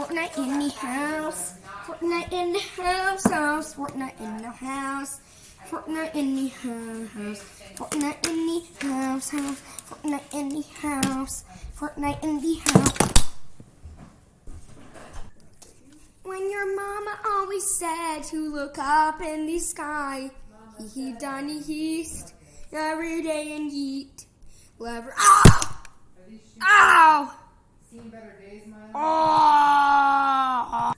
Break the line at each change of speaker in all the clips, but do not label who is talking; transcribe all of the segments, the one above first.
Fortnite in the house. Fortnite in the house, house. Fortnite in the house. Fortnite in the house. Fortnite in the house, house. Fortnite in the house. Fortnite in the house. When your mama always said to look up in the sky, he done he east every day and eat. Lever. Ow! Ow!
Seen better days, Milo?
Oh!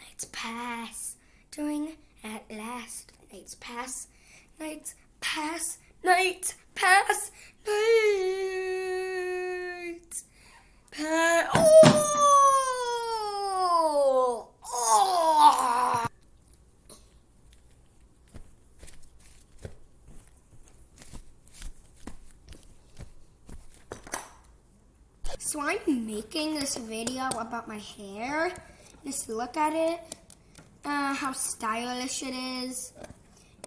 Nights pass, doing at last. Nights pass, nights pass, nights pass, nights pass. Oh! Oh! So I'm making this video about my hair. Just look at it, uh, how stylish it is,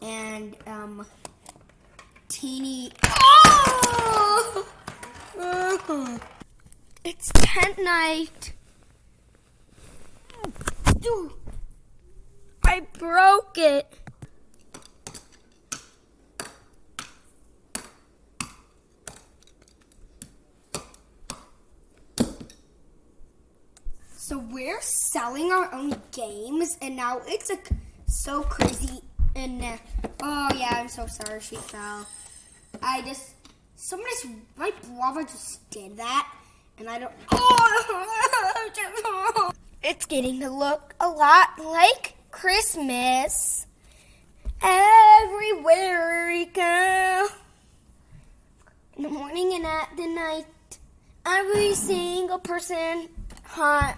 and um, teeny. Oh! It's tent night. I broke it. So we're selling our own games, and now it's like so crazy. And uh, oh yeah, I'm so sorry she fell. I just just my brother just did that, and I don't. Oh, it's getting to look a lot like Christmas everywhere we go. In the morning and at the night, every single person hides.